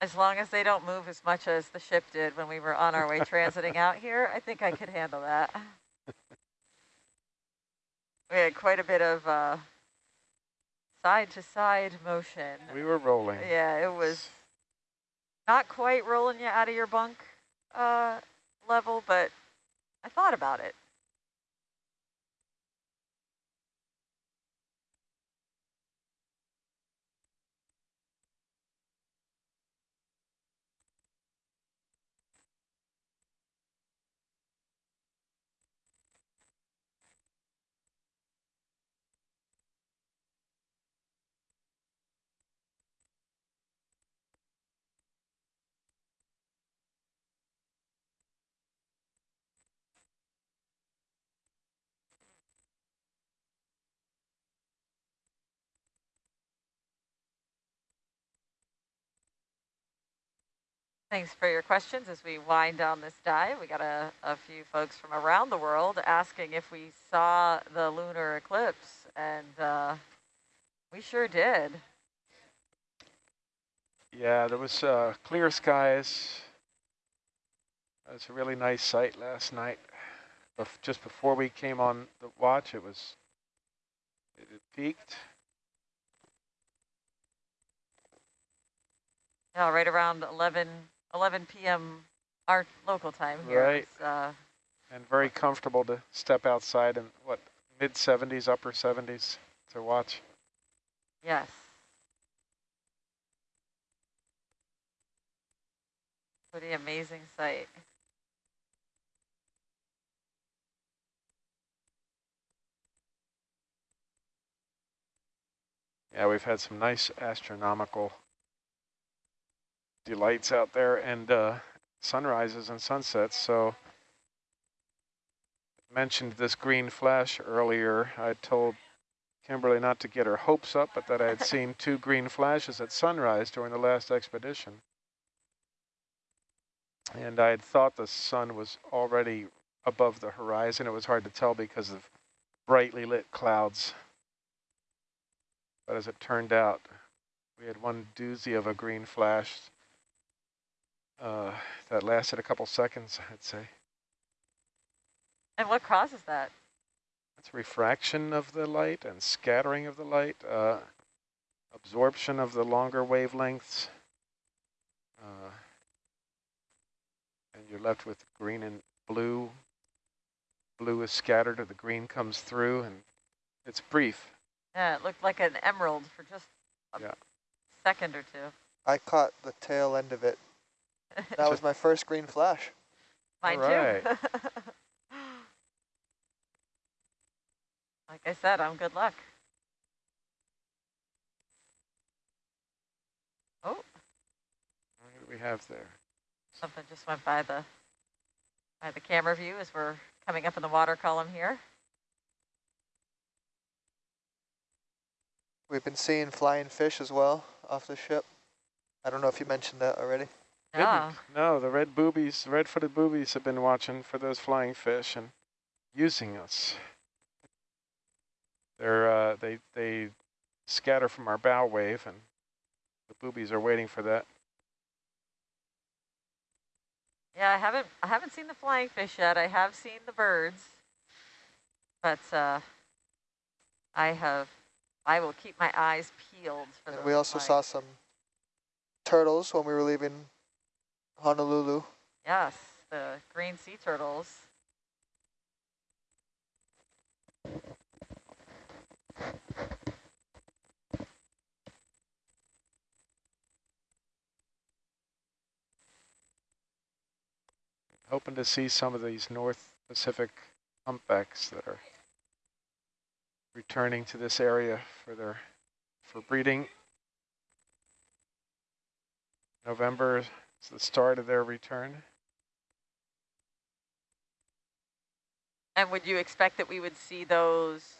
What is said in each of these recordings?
As long as they don't move as much as the ship did when we were on our way transiting out here, I think I could handle that. We had quite a bit of uh, side to side motion. We were rolling. Yeah, it was not quite rolling you out of your bunk uh, level, but I thought about it. Thanks for your questions as we wind down this dive. We got a, a few folks from around the world asking if we saw the lunar eclipse, and uh, we sure did. Yeah, there was uh, clear skies. It was a really nice sight last night. Bef just before we came on the watch, it was, it, it peaked. Yeah, right around 11, 11 p.m. our local time here. Right. Uh, and very comfortable to step outside in what mid 70s, upper 70s to watch. yes. Pretty amazing sight. Yeah, we've had some nice astronomical delights out there and uh, sunrises and sunsets. So mentioned this green flash earlier. I told Kimberly not to get her hopes up, but that I had seen two green flashes at sunrise during the last expedition. And I had thought the sun was already above the horizon. It was hard to tell because of brightly lit clouds. But as it turned out, we had one doozy of a green flash uh, that lasted a couple seconds, I'd say. And what causes that? It's refraction of the light and scattering of the light, uh, absorption of the longer wavelengths. Uh, and you're left with green and blue. Blue is scattered, or the green comes through, and it's brief. Yeah, it looked like an emerald for just a Yeah. second or two. I caught the tail end of it. That was my first green flash. Mine Alright. too. like I said, I'm good luck. Oh, What do we have there? something just went by the by the camera view as we're coming up in the water column here. We've been seeing flying fish as well off the ship. I don't know if you mentioned that already. Yeah. Didn't. No, the red boobies, red-footed boobies have been watching for those flying fish and using us. They're uh, they they scatter from our bow wave, and the boobies are waiting for that. Yeah, I haven't I haven't seen the flying fish yet. I have seen the birds. But uh I have I will keep my eyes peeled for And those we also flying- saw some turtles when we were leaving Honolulu. Yes, the green sea turtles. Hoping to see some of these North Pacific humpbacks that are returning to this area for their for breeding. November is the start of their return. And would you expect that we would see those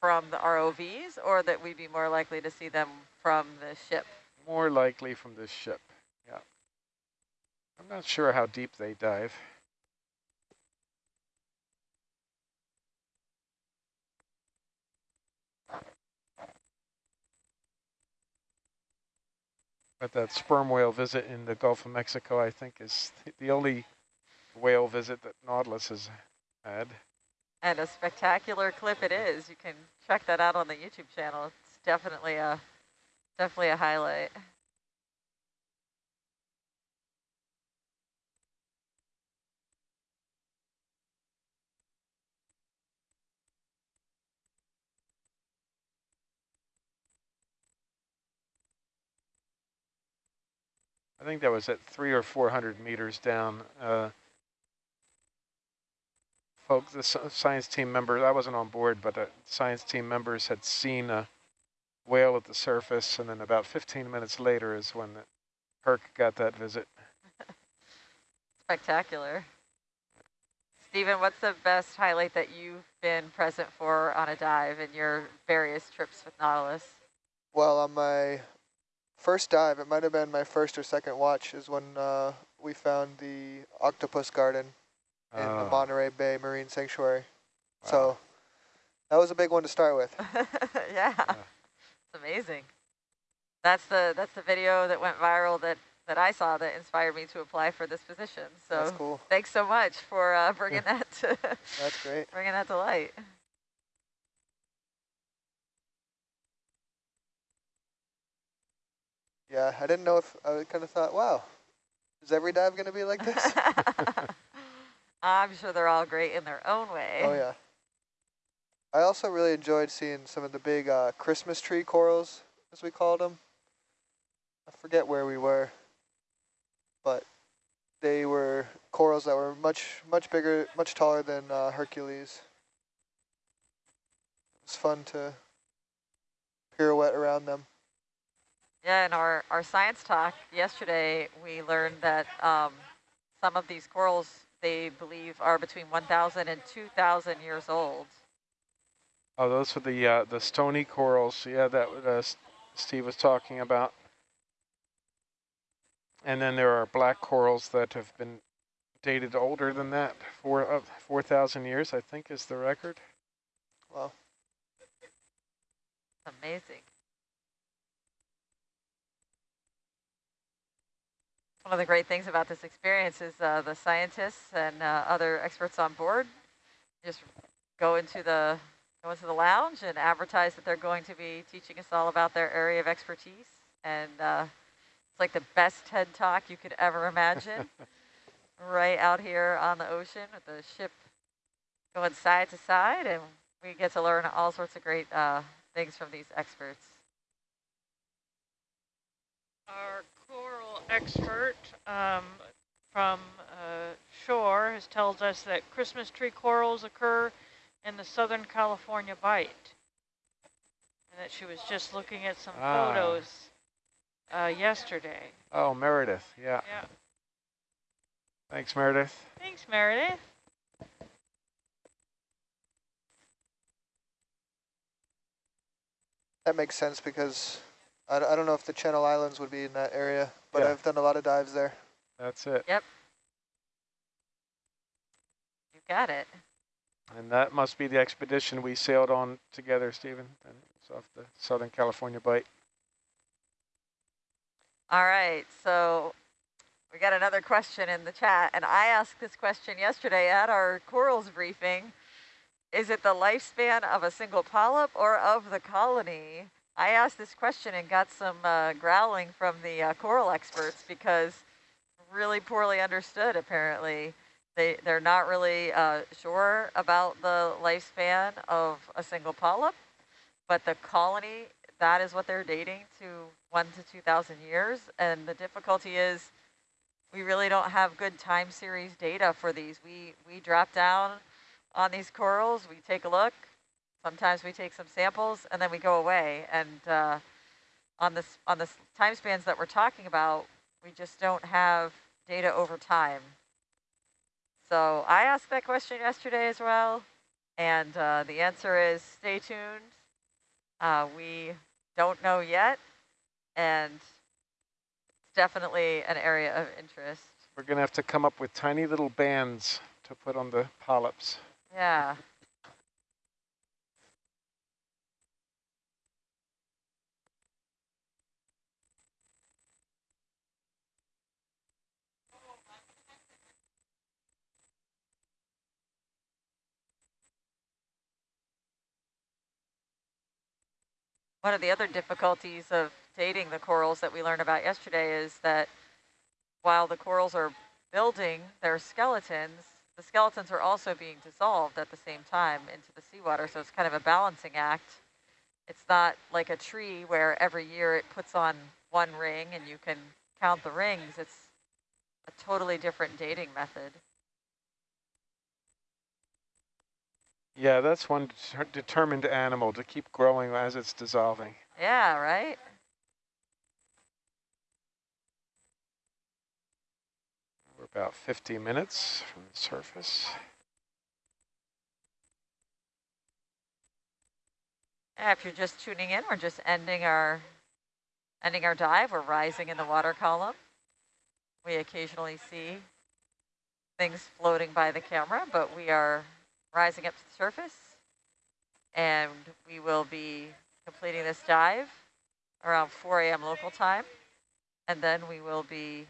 from the ROVs or that we'd be more likely to see them from the ship? More likely from this ship, yeah. I'm not sure how deep they dive. But that sperm whale visit in the Gulf of Mexico, I think, is the only whale visit that Nautilus has had. And a spectacular clip it is. You can check that out on the YouTube channel. It's definitely a definitely a highlight. Think that was at three or 400 meters down. Uh, folks, the science team members, I wasn't on board, but the science team members had seen a whale at the surface, and then about 15 minutes later is when the Herc got that visit. Spectacular. Stephen, what's the best highlight that you've been present for on a dive in your various trips with Nautilus? Well, on my first dive, it might have been my first or second watch, is when uh, we found the octopus garden in the Oh. Monterey Bay Marine Sanctuary. Wow. So that was a big one to start with. yeah, it's amazing. That's the that's the video that went viral that that I saw that inspired me to apply for this position. So That's cool. thanks so much for uh, bringing that to That's great. bringing that to light. Yeah, I didn't know if I kind of thought, wow, is every dive going to be like this? I'm sure they're all great in their own way. oh yeah. I also really enjoyed seeing some of the big uh, Christmas tree corals, as we called them. I forget where we were, but they were corals that were much, much bigger, much taller than uh, Hercules. It was fun to pirouette around them. Yeah, in our, our science talk yesterday, we learned that um, some of these corals, they believe, are between 1,000 and 2,000 years old. Oh, those were the uh, the stony corals. Yeah, that uh, Steve was talking about. And then there are black corals that have been dated older than that, four uh, four thousand years, I think, is the record. Wow. Amazing. One of the great things about this experience is uh, the scientists and uh, other experts on board just go into the go into the lounge and advertise that they're going to be teaching us all about their area of expertise. And uh, it's like the best TED Talk you could ever imagine. right out here on the ocean with the ship going side to side, and we get to learn all sorts of great uh, things from these experts. Our coral expert um, from uh, shore has told us that Christmas tree corals occur in the Southern California Bight. And that she was just looking at some Ah. photos uh, yesterday. Oh, Meredith. Yeah. Yeah. Thanks, Meredith. Thanks, Meredith. That makes sense because I don't know if the Channel Islands would be in that area, but Yeah. I've done a lot of dives there. That's it. Yep. You got it. And that must be the expedition we sailed on together, Stephen. And it's off the Southern California Bight. All right, so we got another question in the chat, and I asked this question yesterday at our corals briefing. Is it the lifespan of a single polyp or of the colony? I asked this question and got some uh, growling from the uh, coral experts because really poorly understood, apparently. They, they're not really uh, sure about the lifespan of a single polyp, but the colony, that is what they're dating to one to 2,000 years. And the difficulty is we really don't have good time series data for these. We, we drop down on these corals, we take a look, sometimes we take some samples, and then we go away. And uh, on this on the time spans that we're talking about, we just don't have data over time. So I asked that question yesterday as well, and uh, the answer is stay tuned. Uh, we don't know yet, and it's definitely an area of interest. We're going to have to come up with tiny little bands to put on the polyps. Yeah. One of the other difficulties of dating the corals that we learned about yesterday is that while the corals are building their skeletons, the skeletons are also being dissolved at the same time into the seawater. So it's kind of a balancing act. It's not like a tree where every year it puts on one ring and you can count the rings. It's a totally different dating method. Yeah, that's one determined animal to keep growing as it's dissolving. Yeah, right? We're about 50 minutes from the surface. Yeah, if you're just tuning in, we're just ending our ending our dive. We're rising in the water column. We occasionally see things floating by the camera, but we are rising up to the surface. And we will be completing this dive around 4 a.m. local time. And then we will be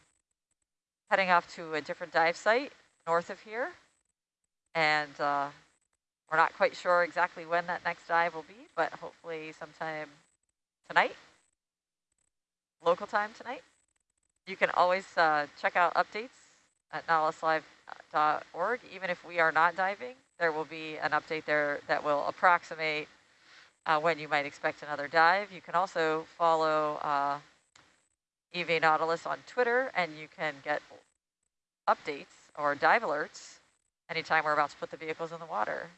heading off to a different dive site north of here. And uh, we're not quite sure exactly when that next dive will be, but hopefully sometime tonight, local time tonight. You can always uh, check out updates at nautiluslive.org. Even if we are not diving, there will be an update there that will approximate uh, when you might expect another dive. You can also follow uh, EV Nautilus on Twitter, and you can get updates or dive alerts anytime we're about to put the vehicles in the water.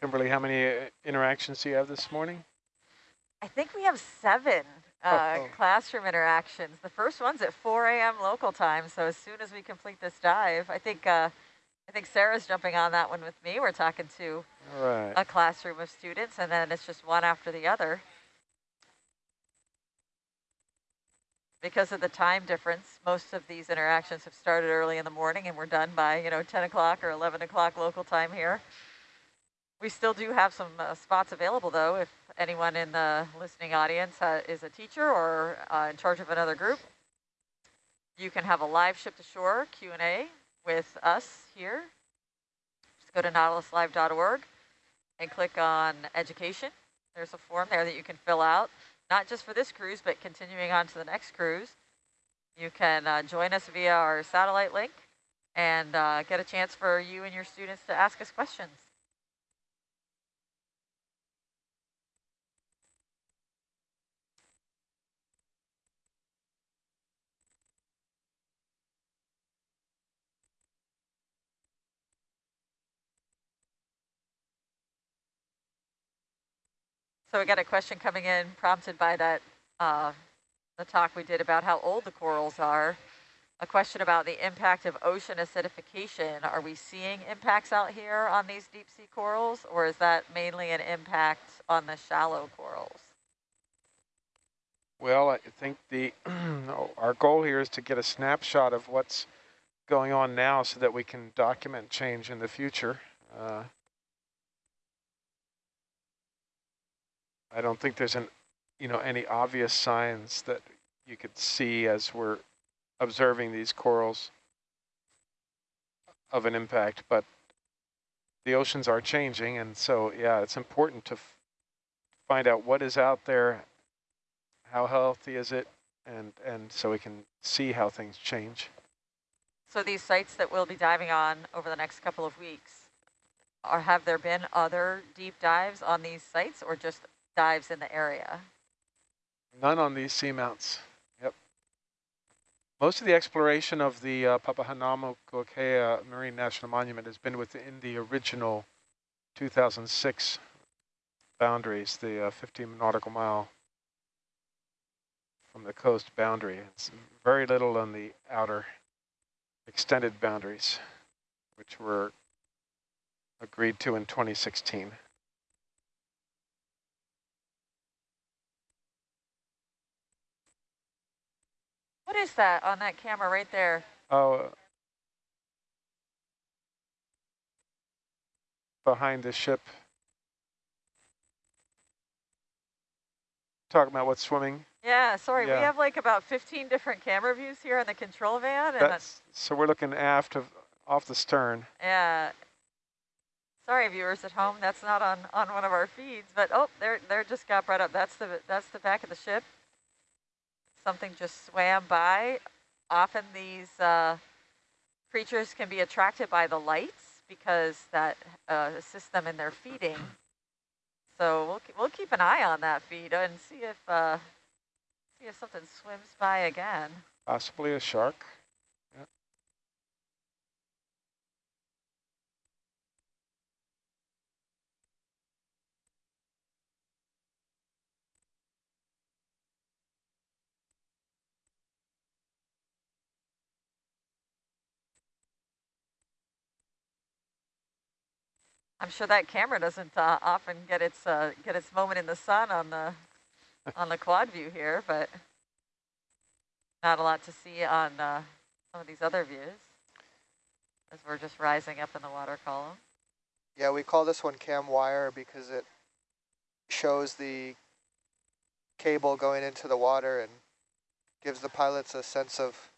Kimberly, how many uh, interactions do you have this morning? I think we have seven uh, oh, oh. classroom interactions. The first one's at 4 a.m. local time, so as soon as we complete this dive, I think uh, I think Sarah's jumping on that one with me. We're talking to right. a classroom of students, and then it's just one after the other. Because of the time difference, most of these interactions have started early in the morning and we're done by, you know, 10 o'clock or 11 o'clock local time here. We still do have some uh, spots available, though, if anyone in the listening audience uh, is a teacher or uh, in charge of another group. You can have a live ship to shore Q&A with us here. Just go to nautiluslive.org and click on education. There's a form there that you can fill out, not just for this cruise, but continuing on to the next cruise. You can uh, join us via our satellite link and uh, get a chance for you and your students to ask us questions. So we got a question coming in prompted by that uh, the talk we did about how old the corals are. A question about the impact of ocean acidification. Are we seeing impacts out here on these deep sea corals, or is that mainly an impact on the shallow corals? Well, I think the our goal here is to get a snapshot of what's going on now so that we can document change in the future. Uh, I don't think there's an, you know, any obvious signs that you could see as we're observing these corals of an impact, but the oceans are changing. And so, yeah, it's important to find out what is out there, how healthy is it, and, and so we can see how things change. So these sites that we'll be diving on over the next couple of weeks, are have there been other deep dives on these sites or just dives in the area? None on these seamounts. Yep. Most of the exploration of the uh, Papahanaumokuakea Marine National Monument has been within the original 2006 boundaries, the uh, 15 nautical mile from the coast boundary. It's very little on the outer extended boundaries, which were agreed to in 2016. What is that on that camera right there? Oh, uh, behind the ship. Talking about what's swimming. Yeah, sorry, Yeah. we have like about 15 different camera views here in the control van. And That's so we're looking aft of off the stern. yeah. Sorry, viewers at home, that's not on, on one of our feeds, but oh, there, there just got brought up. That's the, that's the back of the ship. Something just swam by. Often these uh, creatures can be attracted by the lights because that uh, assists them in their feeding. So we'll, we'll keep an eye on that feed and see if, uh, see if something swims by again. Possibly a shark. I'm sure that camera doesn't uh, often get its uh, get its moment in the sun on the on the quad view here, but not a lot to see on uh, some of these other views as we're just rising up in the water column. Yeah, we call this one cam wire because it shows the cable going into the water and gives the pilots a sense of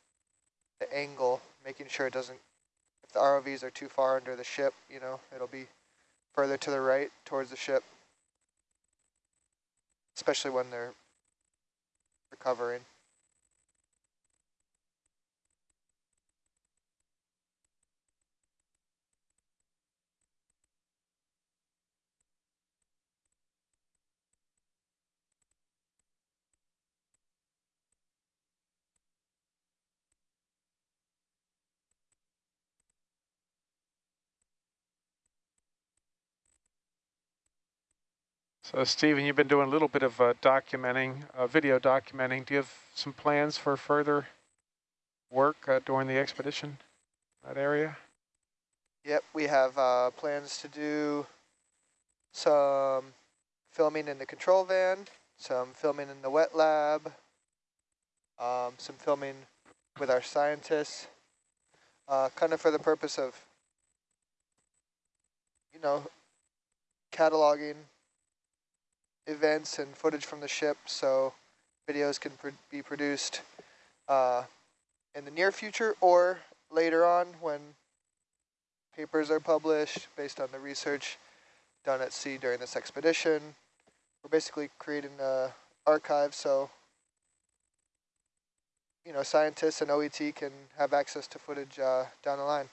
the angle, making sure it doesn't, if the ROVs are too far under the ship, you know, it'll be further to the right towards the ship, especially when they're recovering. So Stephen, you've been doing a little bit of uh, documenting, uh, video documenting. Do you have some plans for further work uh, during the expedition, that area? Yep, we have uh, plans to do some filming in the control van, some filming in the wet lab, um, some filming with our scientists, uh, kind of for the purpose of, you know, cataloging events and footage from the ship so videos can pr be produced uh, in the near future or later on when papers are published based on the research done at sea during this expedition. We're basically creating an archive so you know scientists and OET can have access to footage uh, down the line.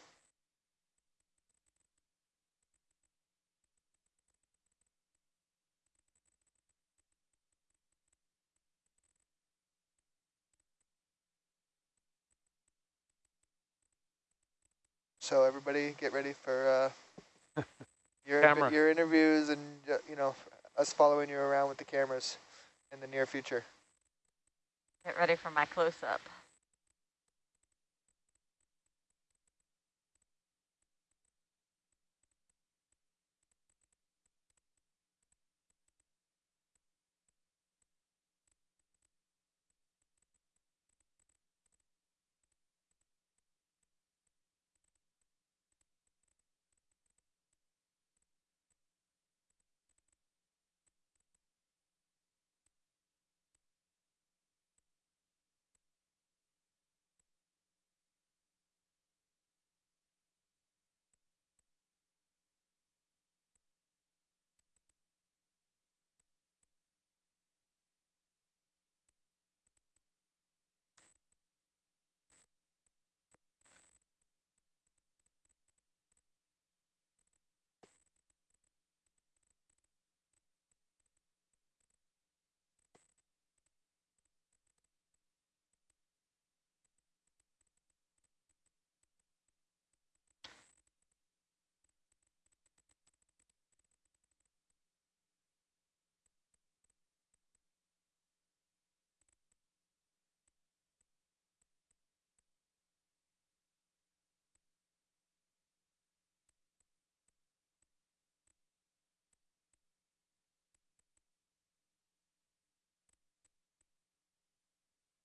So everybody get ready for uh, your Camera. your interviews and uh, you know us following you around with the cameras in the near future. Get ready for my close-up.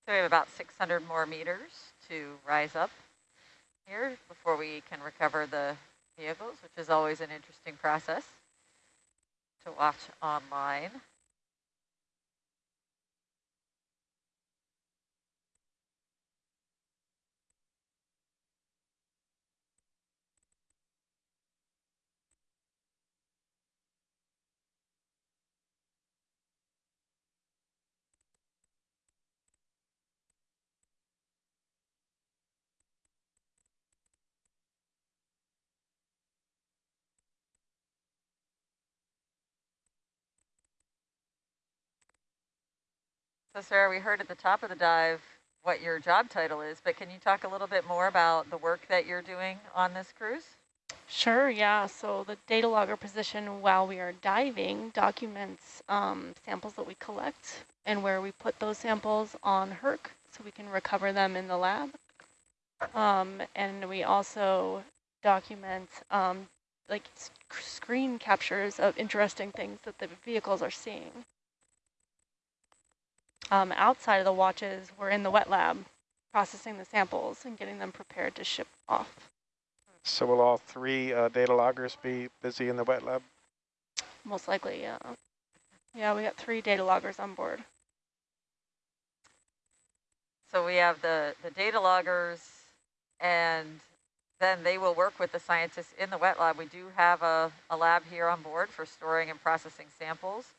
So we have about 600 more meters to rise up here before we can recover the vehicles, which is always an interesting process to watch online. So Sarah, we heard at the top of the dive what your job title is, but can you talk a little bit more about the work that you're doing on this cruise? Sure, yeah. So the data logger position while we are diving documents um, samples that we collect and where we put those samples on Herc so we can recover them in the lab. Um, and we also document um, like screen captures of interesting things that the vehicles are seeing. Um, outside of the watches, we're in the wet lab processing the samples and getting them prepared to ship off. So will all three uh, data loggers be busy in the wet lab? Most likely, yeah. Yeah, we got three data loggers on board. So we have the, the data loggers and then they will work with the scientists in the wet lab. We do have a, a lab here on board for storing and processing samples.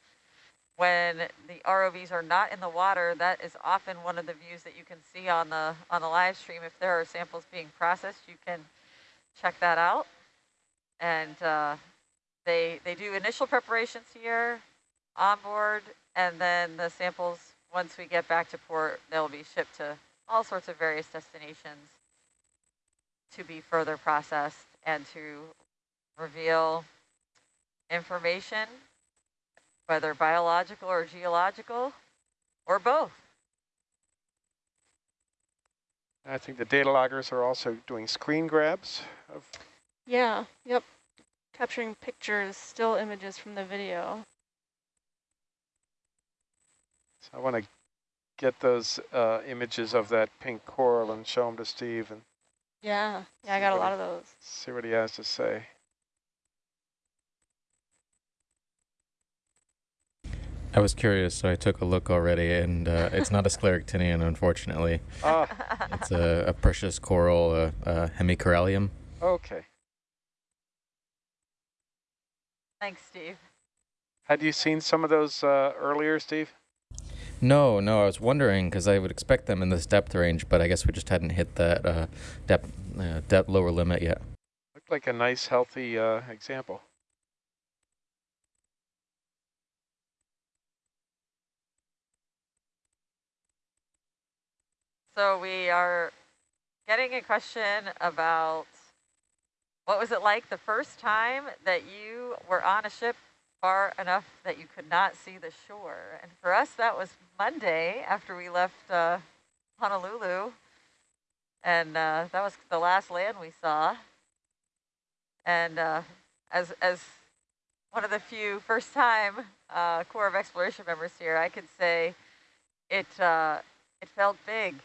When the ROVs are not in the water, that is often one of the views that you can see on the on the live stream. If there are samples being processed, you can check that out. And uh, they, they do initial preparations here on board, and then the samples, once we get back to port, they'll be shipped to all sorts of various destinations to be further processed and to reveal information, whether biological or geological, or both. I think the data loggers are also doing screen grabs of. Yeah, yep. Capturing pictures, still images from the video. So I want to get those uh, images of that pink coral and show them to Steve and yeah, yeah, I got a lot of those. See what he has to say. I was curious, so I took a look already, and uh, it's not a scleractinian, unfortunately. Ah. It's a, a precious coral, a, a hemicorallium. Okay. Thanks, Steve. Had you seen some of those uh, earlier, Steve? No, no, I was wondering because I would expect them in this depth range, but I guess we just hadn't hit that uh, depth, uh, depth lower limit yet. Looked like a nice, healthy uh, example. So we are getting a question about what was it like the first time that you were on a ship far enough that you could not see the shore? And for us, that was Monday after we left uh, Honolulu. And uh, that was the last land we saw. And uh, as, as one of the few first time uh, Corps of Exploration members here, I could say it, uh, it felt big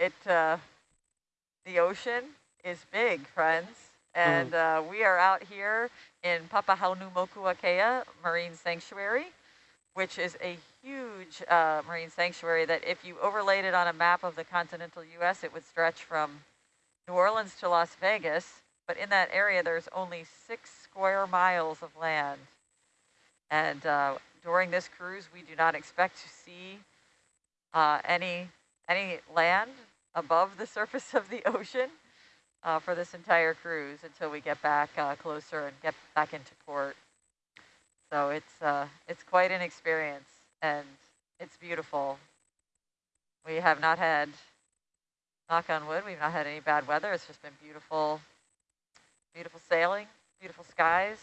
it uh, the ocean is big, friends. And mm. uh, we are out here in Papahanaumokuakea Marine Sanctuary, which is a huge uh, marine sanctuary that if you overlaid it on a map of the continental U.S., it would stretch from New Orleans to Las Vegas. But in that area, there's only six square miles of land. And uh, during this cruise, we do not expect to see uh, any any land above the surface of the ocean uh, for this entire cruise until we get back uh, closer and get back into port. So it's uh, it's quite an experience and it's beautiful. We have not had, knock on wood, we've not had any bad weather. It's just been beautiful, beautiful sailing, beautiful skies.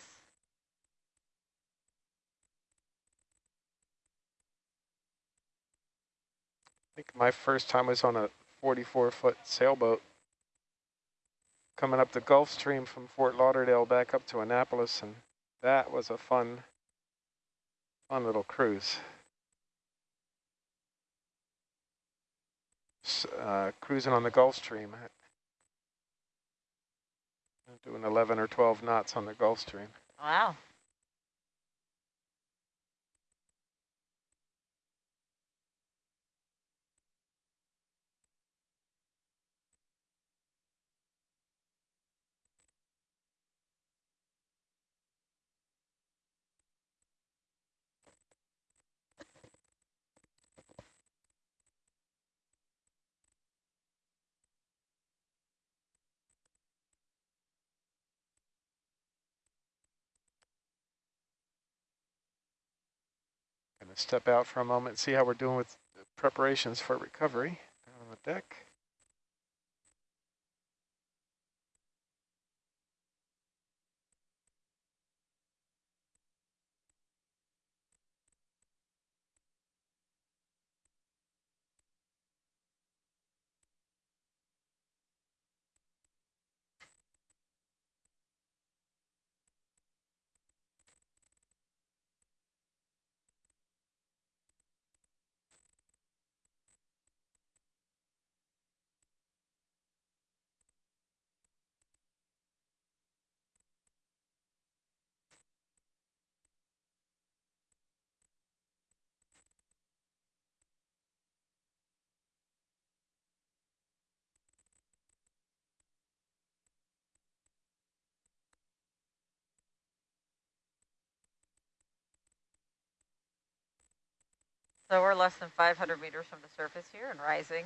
I think my first time was on a 44 foot sailboat coming up the Gulf Stream from Fort Lauderdale back up to Annapolis and that was a fun fun little cruise. uh, cruising on the Gulf Stream. Doing 11 or 12 knots on the Gulf Stream. Wow. Gonna step out for a moment, see how we're doing with preparations for recovery on the deck. So we're less than 500 meters from the surface here and rising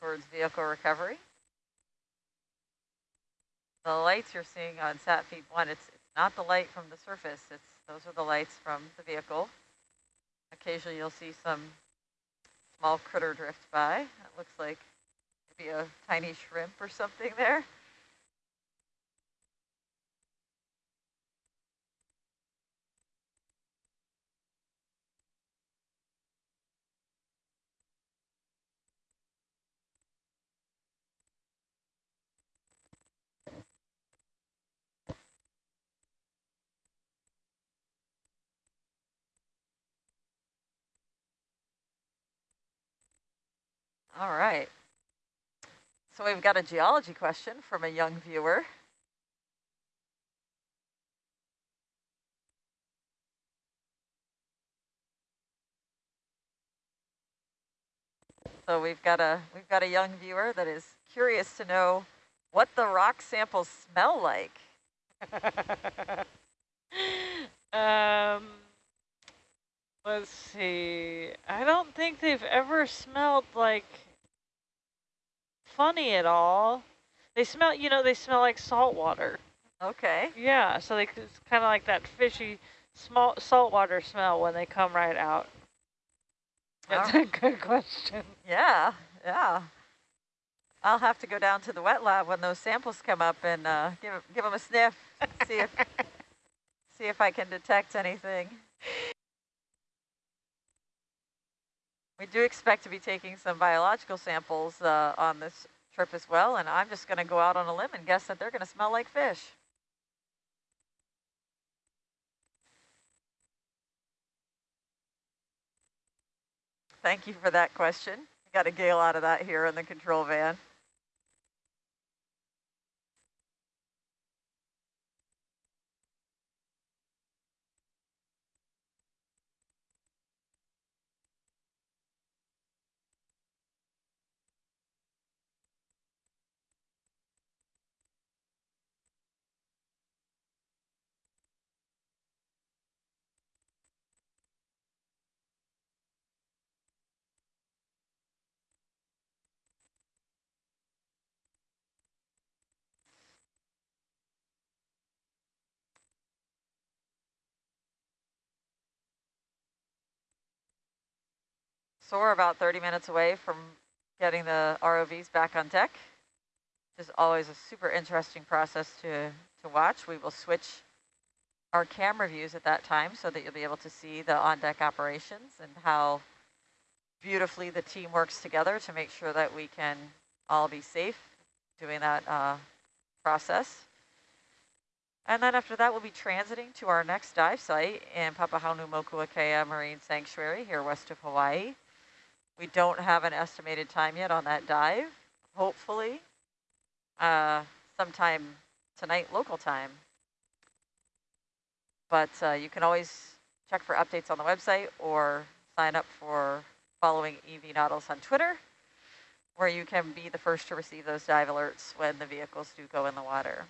towards vehicle recovery. The lights you're seeing on sat feed one, it's, it's not the light from the surface. It's those are the lights from the vehicle. Occasionally you'll see some small critter drift by. It looks like maybe a tiny shrimp or something there. All right. So we've got a geology question from a young viewer. So we've got a we've got a young viewer that is curious to know what the rock samples smell like. um, let's see. I don't think they've ever smelled like funny at all. They smell, you know, they smell like salt water. Okay. Yeah, so they, it's kind of like that fishy small saltwater smell when they come right out. That's a good question. Yeah, yeah. I'll have to go down to the wet lab when those samples come up and uh, give give them a sniff, see if see if I can detect anything. We do expect to be taking some biological samples uh, on this trip as well, and I'm just going to go out on a limb and guess that they're going to smell like fish. Thank you for that question. Got a gale out of that here in the control van. So we're about 30 minutes away from getting the ROVs back on deck. Which is always a super interesting process to, to watch. We will switch our camera views at that time so that you'll be able to see the on-deck operations and how beautifully the team works together to make sure that we can all be safe doing that uh, process. And then after that, we'll be transiting to our next dive site in Papahanaumokuakea Marine Sanctuary here west of Hawaii. We don't have an estimated time yet on that dive. Hopefully, uh, sometime tonight local time. But uh, you can always check for updates on the website or sign up for following EV Nautilus on Twitter, where you can be the first to receive those dive alerts when the vehicles do go in the water.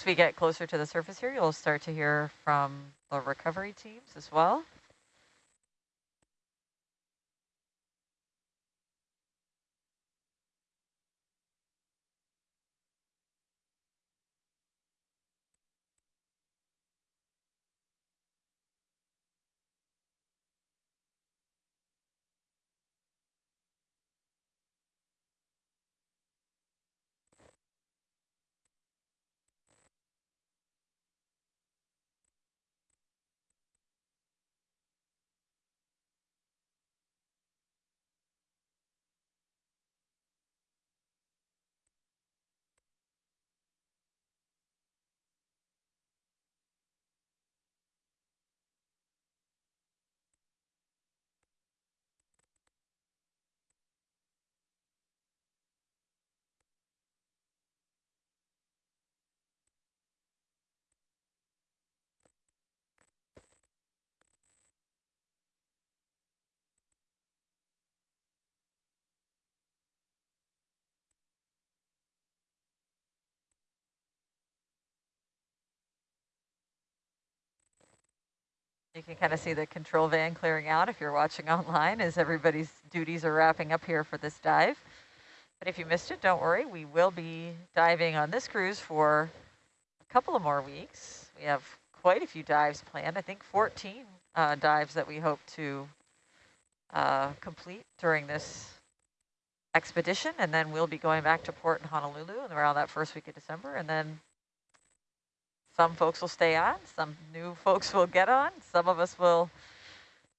As we get closer to the surface here, you'll start to hear from the recovery teams as well. You can kind of see the control van clearing out if you're watching online as everybody's duties are wrapping up here for this dive. But if you missed it, don't worry. We will be diving on this cruise for a couple of more weeks. We have quite a few dives planned. I think 14 uh, dives that we hope to uh, complete during this expedition. And then we'll be going back to port in Honolulu around that first week of December. And then some folks will stay on, some new folks will get on, some of us will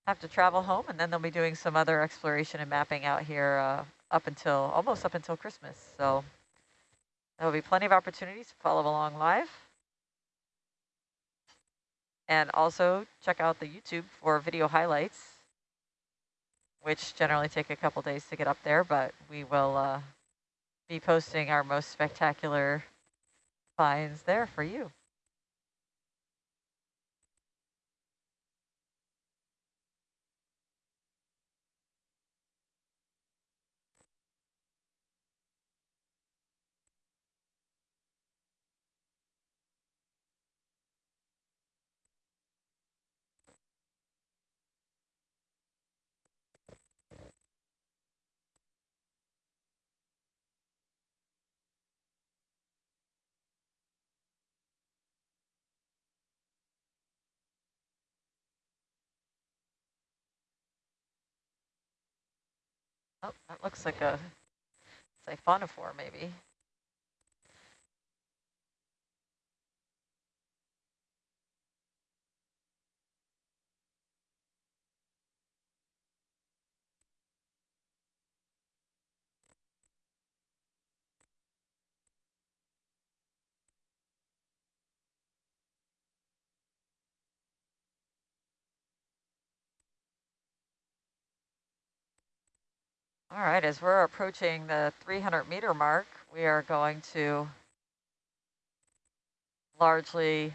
have to travel home, and then they'll be doing some other exploration and mapping out here uh, up until, almost up until Christmas. So there'll be plenty of opportunities to follow along live. And also check out the YouTube for video highlights, which generally take a couple days to get up there, but we will uh, be posting our most spectacular finds there for you. Oh, that looks like a siphonophore maybe. All right, as we're approaching the 300 meter mark, we are going to largely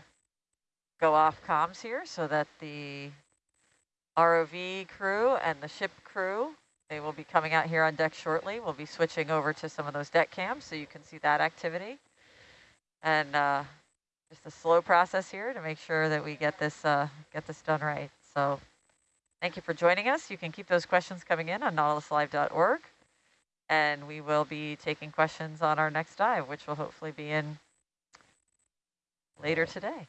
go off comms here so that the ROV crew and the ship crew, they will be coming out here on deck shortly. We'll be switching over to some of those deck cams so you can see that activity. And uh, just a slow process here to make sure that we get this uh, get this done right. So Thank you for joining us. You can keep those questions coming in on nautiluslive.org. And we will be taking questions on our next dive, which will hopefully be in later today.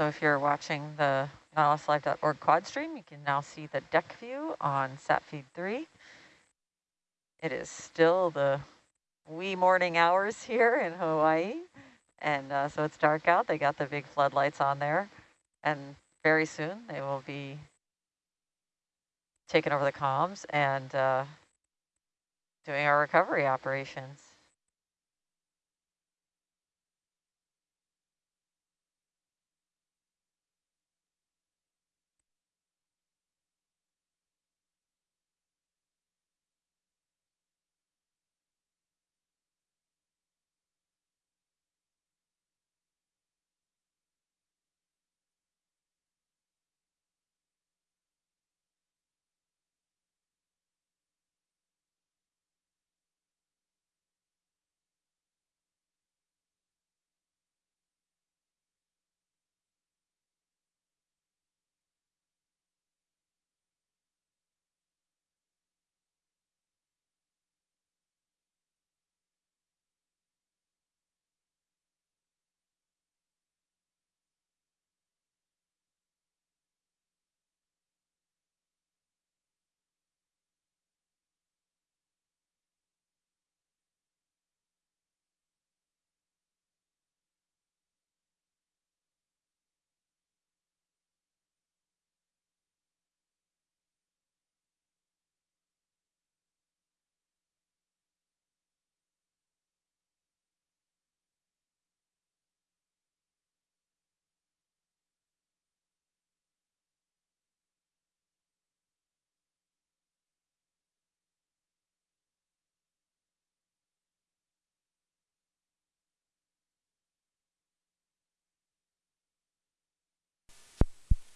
So if you're watching the nautiluslive.org quad stream, you can now see the deck view on SatFeed 3. It is still the wee morning hours here in Hawaii. And uh, so it's dark out. They got the big floodlights on there. And very soon they will be taking over the comms and uh, doing our recovery operations.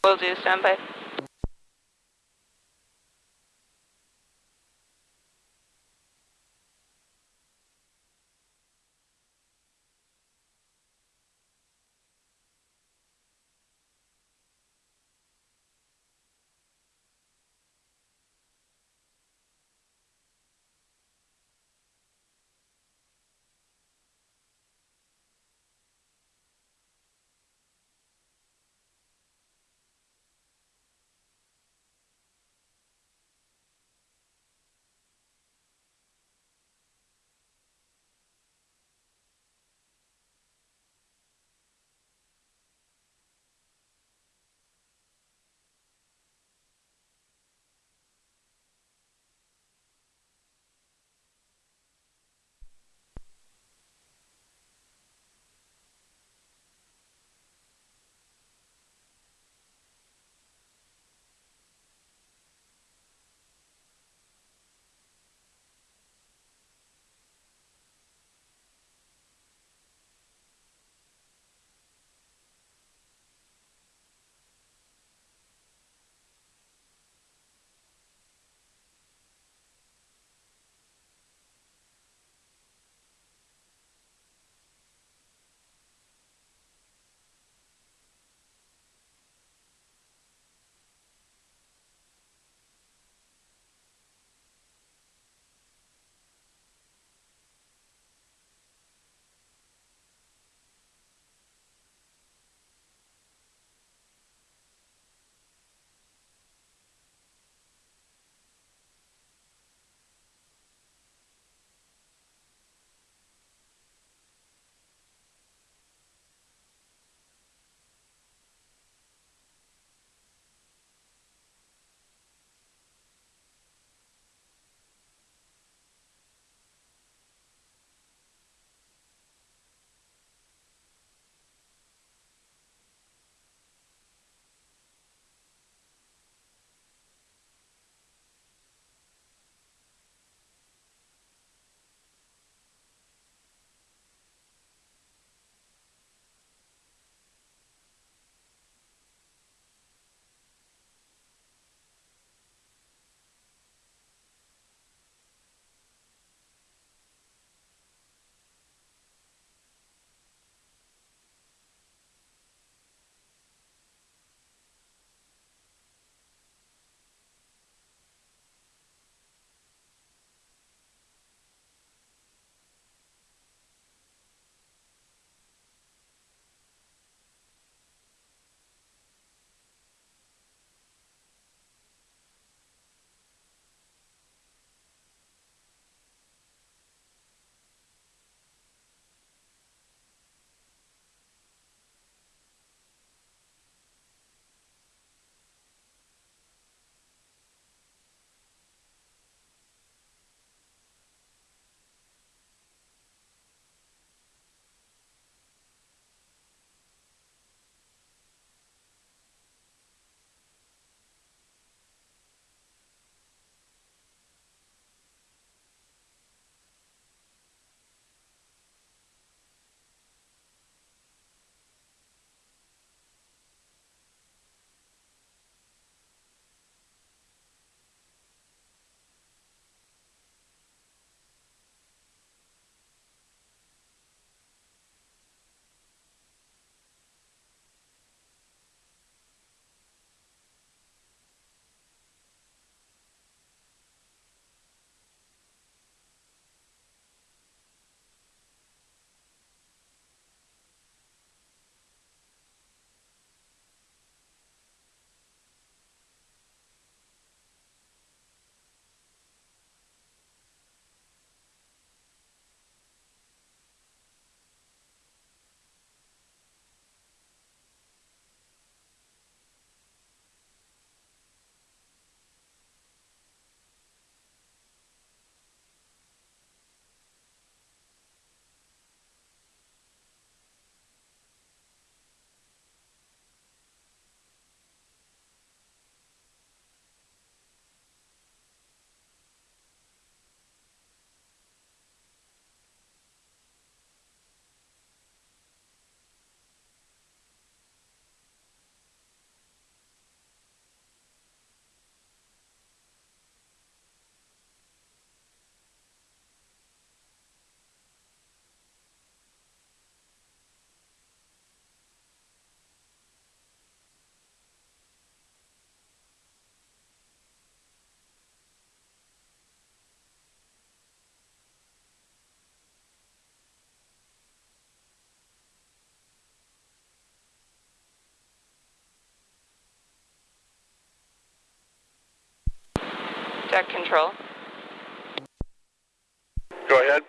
Will do, standby. Deck control. Go ahead.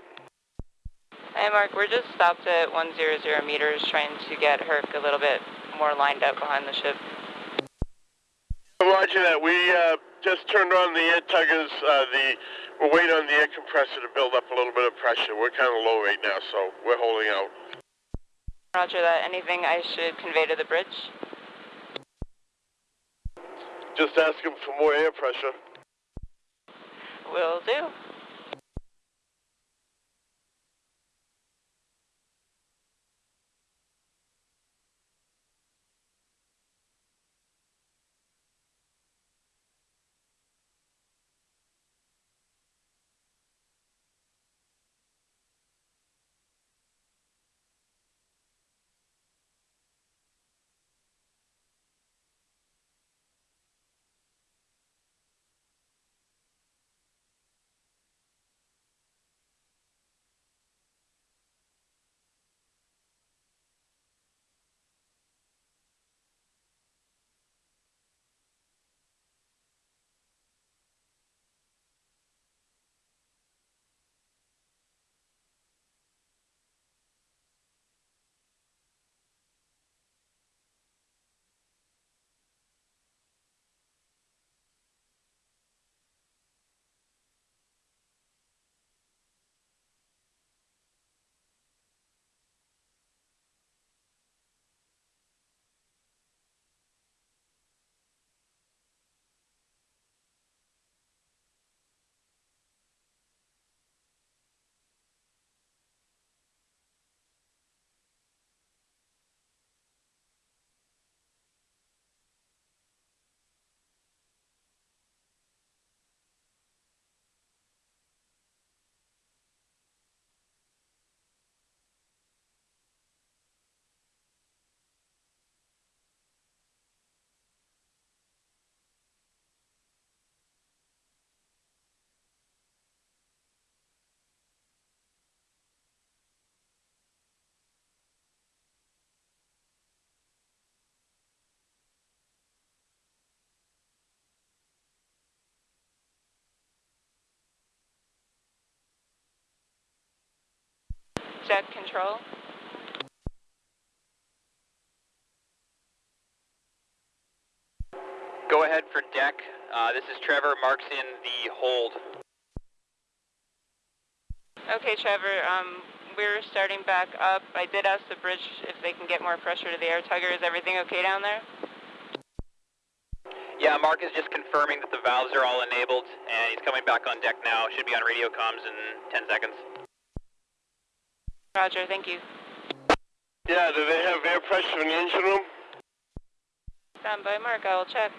Hey Mark, we're just stopped at 100 meters trying to get Herc a little bit more lined up behind the ship. Roger that. We uh, just turned on the air tuggers. Uh, the we're waiting on the air compressor to build up a little bit of pressure. We're kind of low right now, so we're holding out. Roger that. Anything I should convey to the bridge? Just ask him for more air pressure. Will do. Deck control. Go ahead for deck. Uh, this is Trevor. Marks in the hold. Okay, Trevor. Um, we're starting back up. I did ask the bridge if they can get more pressure to the air tugger. Is everything okay down there? Yeah, Mark is just confirming that the valves are all enabled, and he's coming back on deck now. Should be on radio comms in 10 seconds. Roger, thank you. Yeah, do they have air pressure in the engine room? Stand by, Mark. I will check.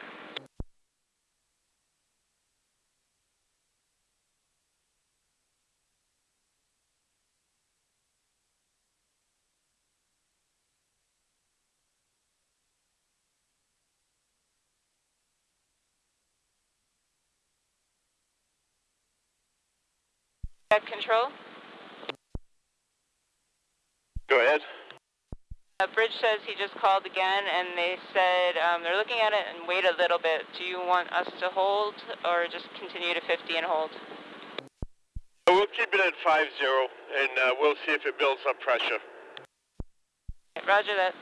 Control. Go ahead. Uh, Bridge says he just called again, and they said um, they're looking at it and wait a little bit. Do you want us to hold or just continue to 50 and hold? We'll keep it at 5-0, and uh, we'll see if it builds up pressure. Roger that.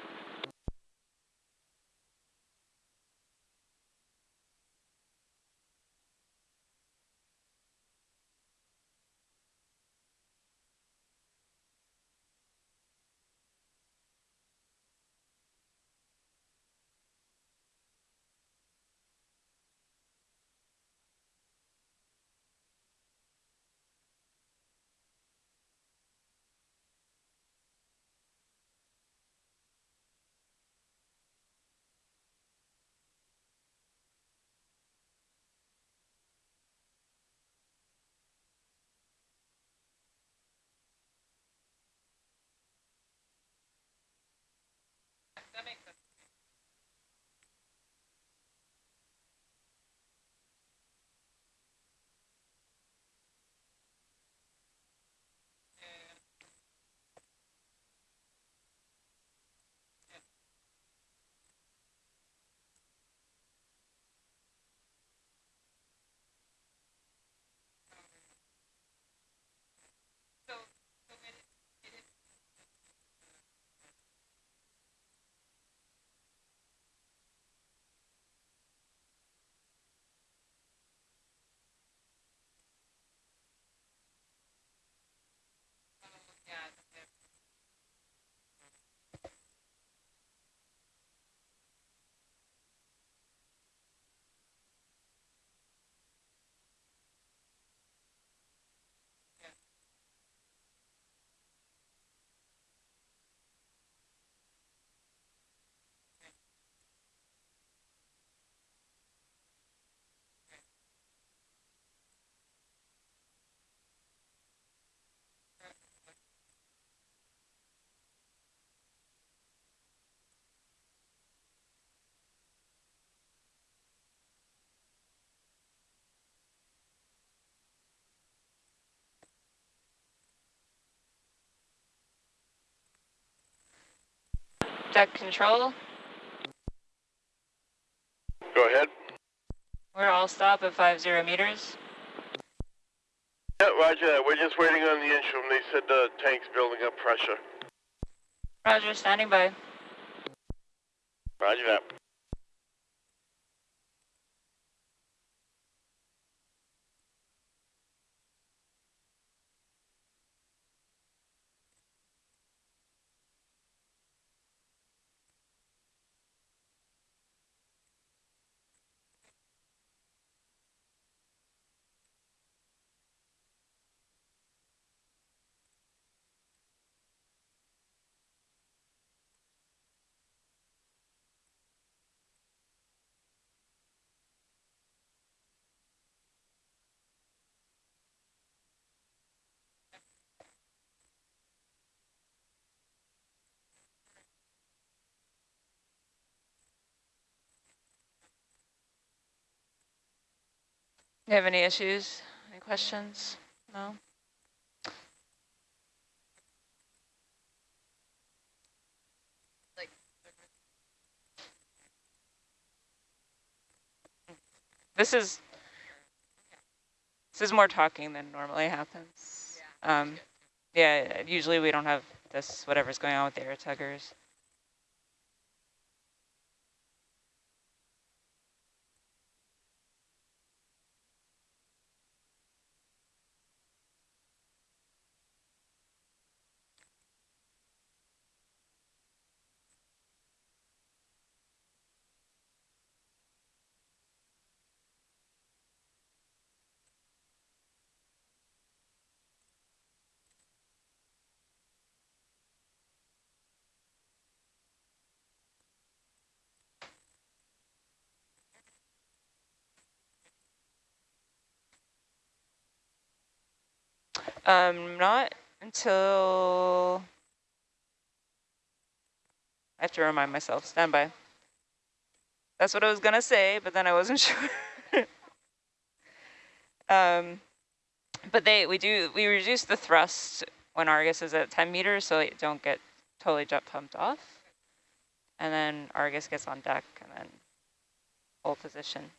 Deck control, Go ahead. we're all stop at 50 meters. Yeah, roger that. We're just waiting on the instrument. They said the tank's building up pressure. Roger, standing by. Roger that. You have any issues? Any questions? No? This is this is more talking than normally happens. Um, yeah, usually we don't have this whatever's going on with the air tuggers. Um, not until I have to remind myself. Stand by. That's what I was gonna say, but then I wasn't sure. um, but they we do we reduce the thrust when Argus is at 10 meters, so they don't get totally jet pumped off. And then Argus gets on deck and then hold position.